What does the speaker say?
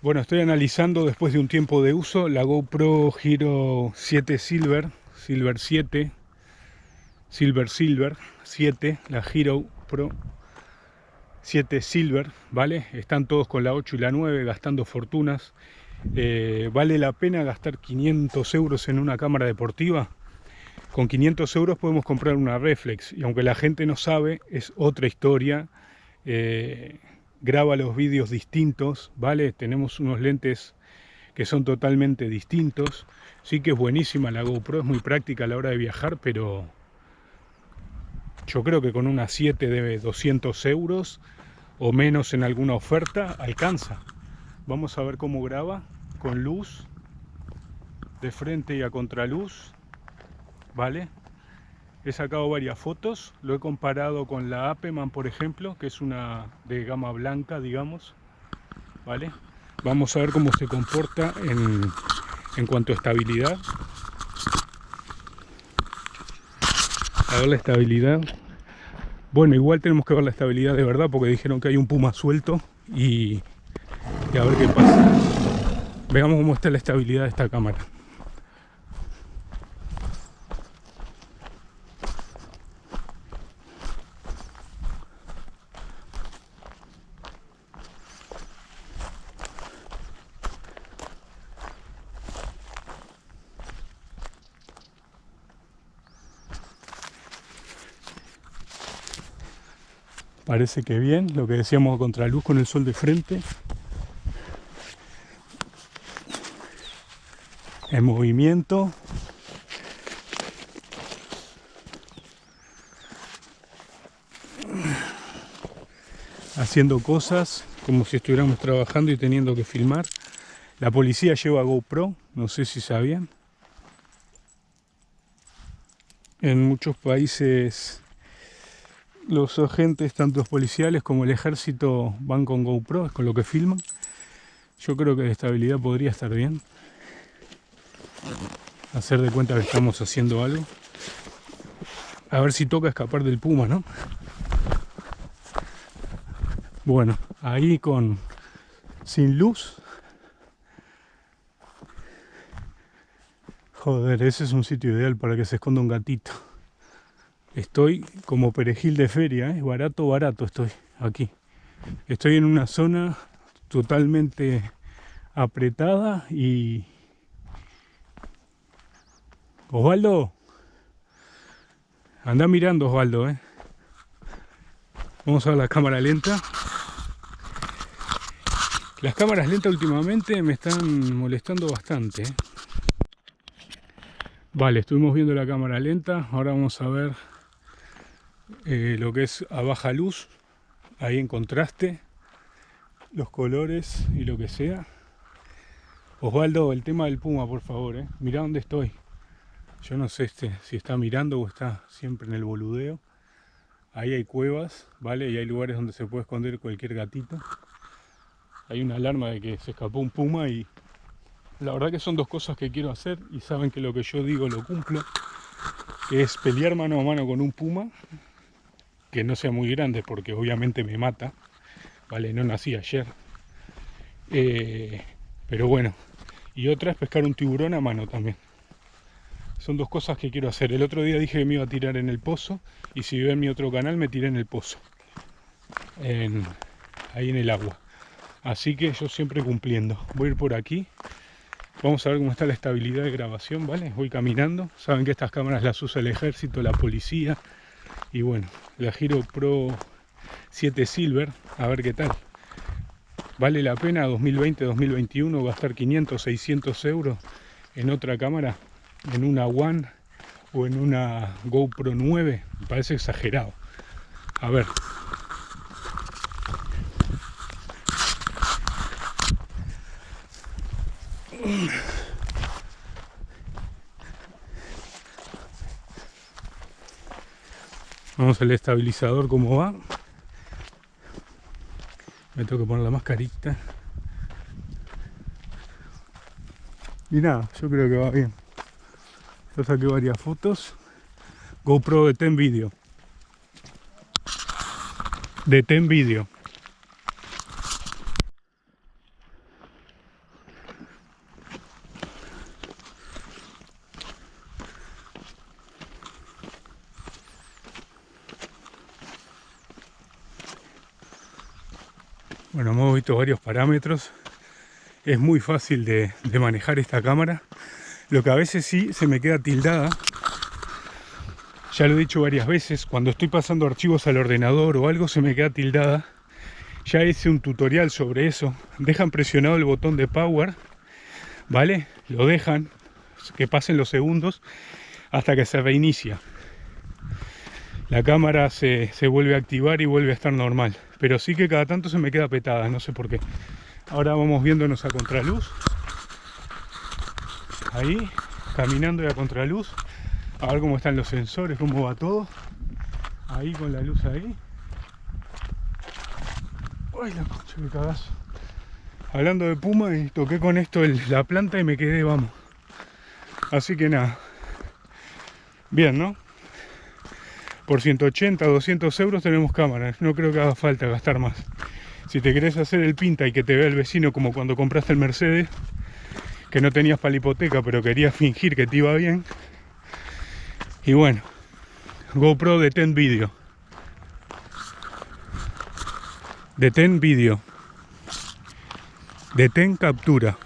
Bueno, estoy analizando después de un tiempo de uso la GoPro Hero 7 Silver, Silver 7, Silver Silver 7, la Hero Pro 7 Silver, ¿vale? Están todos con la 8 y la 9 gastando fortunas. Eh, ¿Vale la pena gastar 500 euros en una cámara deportiva? Con 500 euros podemos comprar una reflex y aunque la gente no sabe, es otra historia. Eh, graba los vídeos distintos, ¿vale? Tenemos unos lentes que son totalmente distintos. Sí que es buenísima la GoPro, es muy práctica a la hora de viajar, pero yo creo que con una 7 de 200 euros o menos en alguna oferta alcanza. Vamos a ver cómo graba con luz de frente y a contraluz, ¿vale? He sacado varias fotos, lo he comparado con la Apeman, por ejemplo, que es una de gama blanca, digamos. ¿Vale? Vamos a ver cómo se comporta en, en cuanto a estabilidad. A ver la estabilidad. Bueno, igual tenemos que ver la estabilidad de verdad porque dijeron que hay un puma suelto y, y a ver qué pasa. Veamos cómo está la estabilidad de esta cámara. Parece que bien, lo que decíamos contra luz con el sol de frente. En movimiento. Haciendo cosas como si estuviéramos trabajando y teniendo que filmar. La policía lleva GoPro, no sé si sabían. En muchos países los agentes, tanto policiales como el ejército, van con GoPro, es con lo que filman. Yo creo que de estabilidad podría estar bien. Hacer de cuenta que estamos haciendo algo. A ver si toca escapar del puma, ¿no? Bueno, ahí con sin luz. Joder, ese es un sitio ideal para que se esconda un gatito. Estoy como perejil de feria, ¿eh? barato, barato estoy aquí. Estoy en una zona totalmente apretada y... Osvaldo, anda mirando Osvaldo, ¿eh? Vamos a la cámara lenta. Las cámaras lentas últimamente me están molestando bastante. ¿eh? Vale, estuvimos viendo la cámara lenta. Ahora vamos a ver eh, lo que es a baja luz, ahí en contraste, los colores y lo que sea. Osvaldo, el tema del puma, por favor, eh. Mirá dónde estoy. Yo no sé este, si está mirando o está siempre en el boludeo. Ahí hay cuevas, ¿vale? Y hay lugares donde se puede esconder cualquier gatito. Hay una alarma de que se escapó un puma y la verdad que son dos cosas que quiero hacer y saben que lo que yo digo lo cumplo. Que es pelear mano a mano con un puma que no sea muy grande porque obviamente me mata, ¿vale? No nací ayer. Eh, pero bueno, y otra es pescar un tiburón a mano también. Son dos cosas que quiero hacer. El otro día dije que me iba a tirar en el pozo y si ven mi otro canal me tiré en el pozo. ahí en el agua. Así que yo siempre cumpliendo. Voy a ir por aquí. Vamos a ver cómo está la estabilidad de grabación, ¿vale? Voy caminando. Saben que estas cámaras las usa el ejército, la policía, y bueno la Giro Pro 7 Silver a ver qué tal. Vale la pena 2020-2021 gastar 500 600 euros en otra cámara en una One o en una GoPro 9 me parece exagerado. A ver Al estabilizador cómo va. Me tengo que poner la mascarita. Y nada, yo creo que va bien. Yo saqué varias fotos. GoPro de Ten Video. Detén vídeo. Bueno, hemos visto varios parámetros. Es muy fácil de, manejar esta cámara. Lo que a veces sí se me queda tildada ya lo he dicho varias veces, cuando estoy pasando archivos al ordenador o algo se me queda tildada. Ya hice un tutorial sobre eso. Dejan presionado el botón de power, ¿vale? Lo dejan, que pasen los segundos hasta que se reinicia. La cámara se, se vuelve a activar y vuelve a estar normal. Pero sí que cada tanto se me queda petada, no sé por qué. Ahora vamos viéndonos a contraluz. Ahí, caminando y a contraluz a ver cómo están los sensores, cómo va todo. Ahí con la luz ahí. Ay, la concha que cagazo. Hablando de Puma, y toqué con esto la planta y me quedé, vamos. Así que nada. Bien, ¿no? Por 180 200 euros tenemos cámaras. No creo que haga falta gastar más. Si te querés hacer el pinta y que te vea el vecino como cuando compraste el Mercedes, que no tenías para la hipoteca, pero querías fingir que te iba bien, y bueno, GoPro detén vídeo. Detén vídeo. Detén captura.